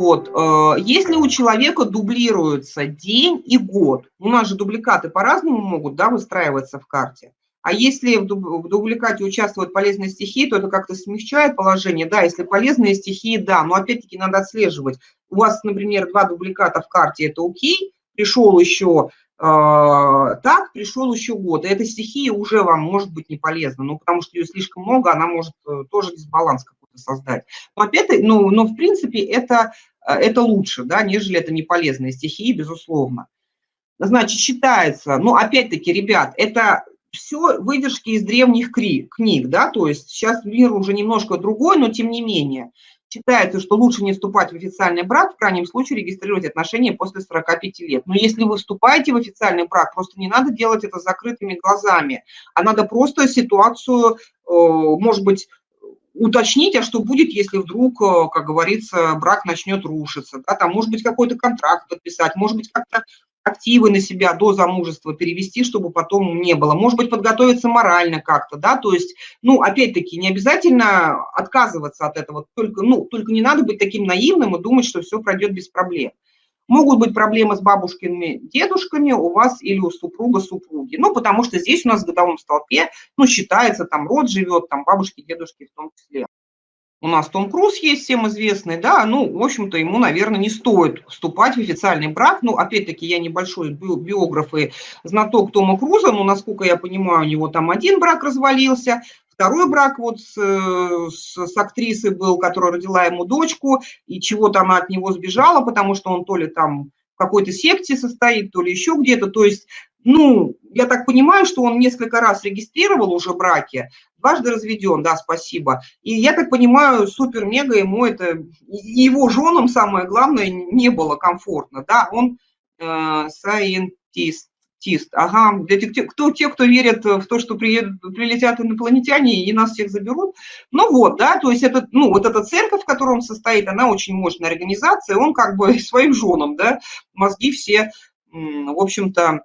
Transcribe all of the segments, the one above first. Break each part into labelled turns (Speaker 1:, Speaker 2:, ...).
Speaker 1: Вот. Э, если у человека дублируется день и год, у нас же дубликаты по-разному могут да, выстраиваться в карте, а если в дубликате участвуют полезные стихии, то это как-то смягчает положение. Да, если полезные стихии, да, но опять-таки надо отслеживать. У вас, например, два дубликата в карте, это окей, пришел еще э, так, пришел еще год. И эта стихия уже вам может быть не полезна, ну, потому что ее слишком много, она может э, тоже дисбаланс какой-то создать. Но опять ну, но в принципе это, э, это лучше, да, нежели это не полезные стихии, безусловно. Значит, считается, ну, опять-таки, ребят, это все выдержки из древних книг, да, то есть сейчас мир уже немножко другой, но тем не менее. Считается, что лучше не вступать в официальный брак, в крайнем случае регистрировать отношения после 45 лет. Но если вы вступаете в официальный брак, просто не надо делать это закрытыми глазами, а надо просто ситуацию, э, может быть, уточнить, а что будет, если вдруг, э, как говорится, брак начнет рушиться. Да, там, может быть, какой-то контракт подписать, может быть, как-то активы на себя до замужества перевести, чтобы потом не было. Может быть, подготовиться морально как-то, да, то есть, ну, опять-таки, не обязательно отказываться от этого, только, ну, только не надо быть таким наивным и думать, что все пройдет без проблем. Могут быть проблемы с бабушкиными, дедушками у вас или у супруга, супруги. Ну, потому что здесь у нас в годовом столпе, ну, считается, там род живет, там бабушки, дедушки в том числе. У нас Том Круз есть, всем известный, да, ну, в общем-то, ему, наверное, не стоит вступать в официальный брак. Ну, опять-таки, я небольшой биограф и знаток Тома Круза, но, насколько я понимаю, у него там один брак развалился, второй брак вот с, с, с актрисой был, которая родила ему дочку, и чего-то она от него сбежала, потому что он то ли там в какой-то секте состоит, то ли еще где-то. То есть ну, я так понимаю, что он несколько раз регистрировал уже браки, дважды разведен, да, спасибо. И я так понимаю, супер-мега ему это, его женам, самое главное, не было комфортно, да, он э, сайентист, ага, для тех, кто, те, кто верит в то, что приедут, прилетят инопланетяне и нас всех заберут, ну вот, да, то есть это, ну, вот эта церковь, в которой он состоит, она очень мощная организация, он как бы своим женам, да, мозги все, в общем-то,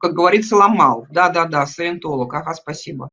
Speaker 1: как говорится, ломал. Да-да-да, саентолог, ага, спасибо.